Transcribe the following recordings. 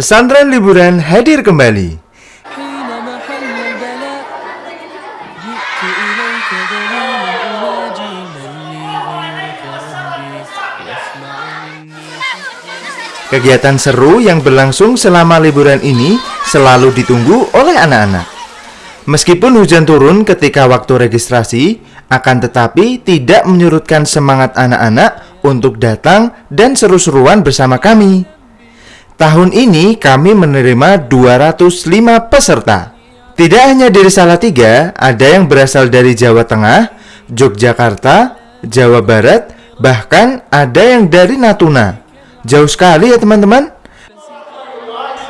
Pesantren Liburan hadir kembali. Kegiatan seru yang berlangsung selama liburan ini selalu ditunggu oleh anak-anak. Meskipun hujan turun ketika waktu registrasi, akan tetapi tidak menyurutkan semangat anak-anak untuk datang dan seru-seruan bersama kami. Tahun ini kami menerima 205 peserta. Tidak hanya dari Salatiga, ada yang berasal dari Jawa Tengah, Yogyakarta, Jawa Barat, bahkan ada yang dari Natuna. Jauh sekali ya teman-teman.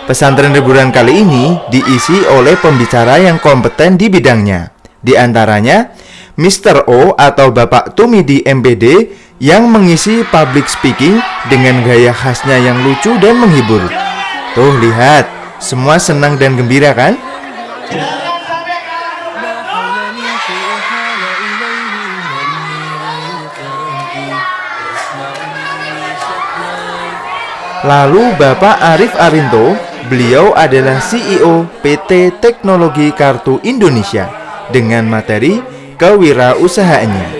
Pesantren liburan kali ini diisi oleh pembicara yang kompeten di bidangnya. Di antaranya, Mr. O atau Bapak Tumidi MPD yang mengisi public speaking dengan gaya khasnya yang lucu dan menghibur. Tuh lihat, semua senang dan gembira kan? Lalu Bapak Arif Arinto, beliau adalah CEO PT Teknologi Kartu Indonesia dengan materi kewirausahaannya.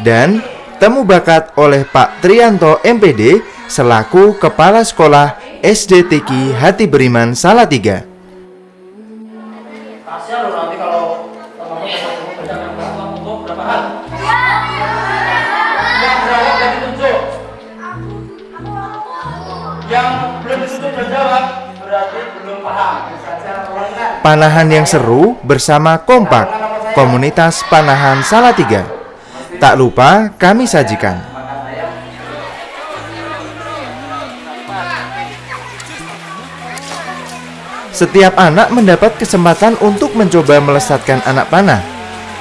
Dan temu bakat oleh Pak Trianto MPD selaku Kepala Sekolah SD Tiki Hati Beriman Salatiga. Panahan yang seru bersama Kompak, komunitas panahan Salatiga. Tak lupa kami sajikan. Setiap anak mendapat kesempatan untuk mencoba melesatkan anak panah.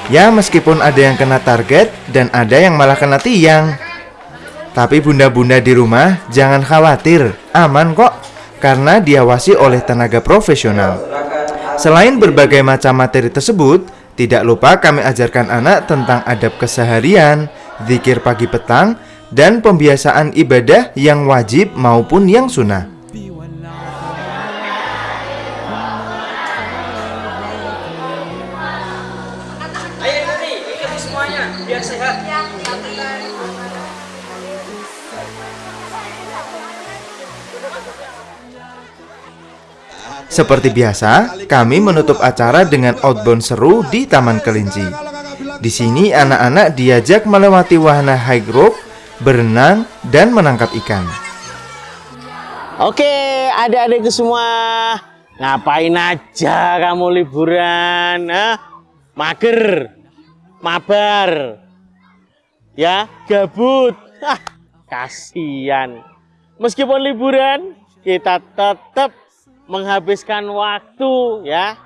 Ya, meskipun ada yang kena target dan ada yang malah kena tiang. Tapi bunda-bunda di rumah jangan khawatir, aman kok karena diawasi oleh tenaga profesional. Selain berbagai macam materi tersebut, tidak lupa kami ajarkan anak tentang adab keseharian, zikir pagi petang, dan pembiasaan ibadah yang wajib maupun yang sunnah. ayo nanti ikuti semuanya biar sehat Seperti biasa, kami menutup acara dengan outbound seru di Taman Kelinci. Di sini anak-anak diajak melewati wahana high rope, berenang, dan menangkap ikan. Oke, adik-adikku semua, ngapain aja kamu liburan? Hah? Mager, mabar, ya, gabut. Hah, kasihan. Meskipun liburan, kita tetap menghabiskan waktu, ya.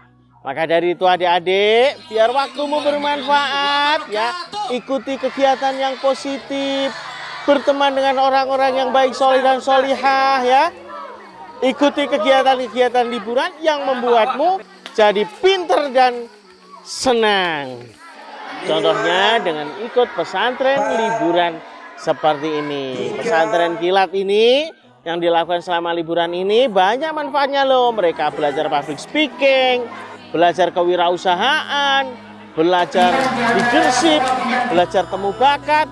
Maka dari itu adik-adik, biar waktumu bermanfaat, ya. Ikuti kegiatan yang positif, berteman dengan orang-orang yang baik, soleh dan solihah, ya. Ikuti kegiatan-kegiatan liburan yang membuatmu jadi pinter dan senang. Contohnya dengan ikut pesantren liburan seperti ini. Pesantren kilat ini yang dilakukan selama liburan ini banyak manfaatnya loh. Mereka belajar public speaking, belajar kewirausahaan, belajar leadership, belajar temu bakat,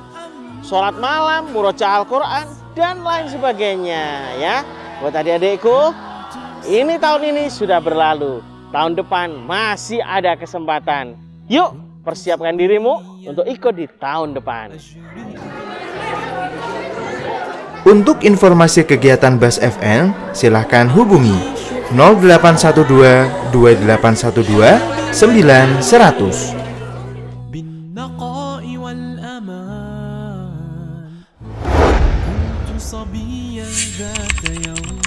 sholat malam, murojaah Al-Quran, dan lain sebagainya ya. Buat adik-adikku, ini tahun ini sudah berlalu. Tahun depan masih ada kesempatan. Yuk, persiapkan dirimu untuk ikut di tahun depan. Untuk informasi kegiatan Bas FN, silahkan hubungi 0812 2812 9100. بالنقاء والأمان صبيا ذات يوم